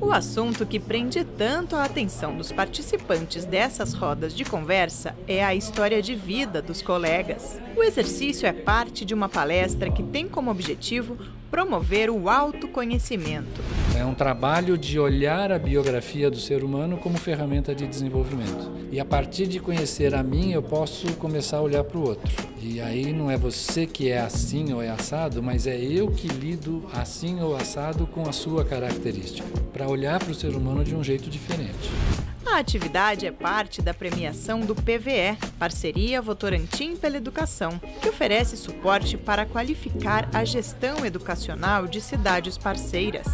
O assunto que prende tanto a atenção dos participantes dessas rodas de conversa é a história de vida dos colegas. O exercício é parte de uma palestra que tem como objetivo promover o autoconhecimento. É um trabalho de olhar a biografia do ser humano como ferramenta de desenvolvimento. E a partir de conhecer a mim, eu posso começar a olhar para o outro. E aí não é você que é assim ou é assado, mas é eu que lido assim ou assado com a sua característica, para olhar para o ser humano de um jeito diferente. A atividade é parte da premiação do PVE, Parceria Votorantim pela Educação, que oferece suporte para qualificar a gestão educacional de cidades parceiras.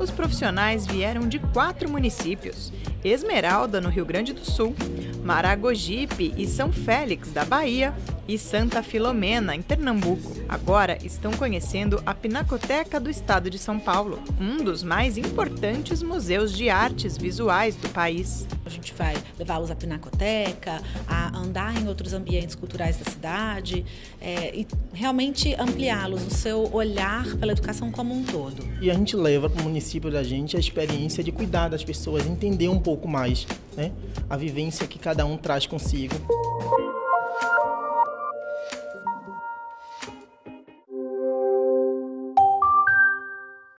Os profissionais vieram de quatro municípios: Esmeralda, no Rio Grande do Sul, Maragogipe e São Félix, da Bahia, e Santa Filomena, em Pernambuco. Agora estão conhecendo a Pinacoteca do Estado de São Paulo, um dos mais importantes museus de artes visuais do país. A gente vai levá-los à Pinacoteca, a andar em outros ambientes culturais da cidade é, e realmente ampliá-los no seu olhar pela educação como um todo. E a gente leva para o município da gente a experiência de cuidar das pessoas, entender um pouco mais né, a vivência que cada um traz consigo.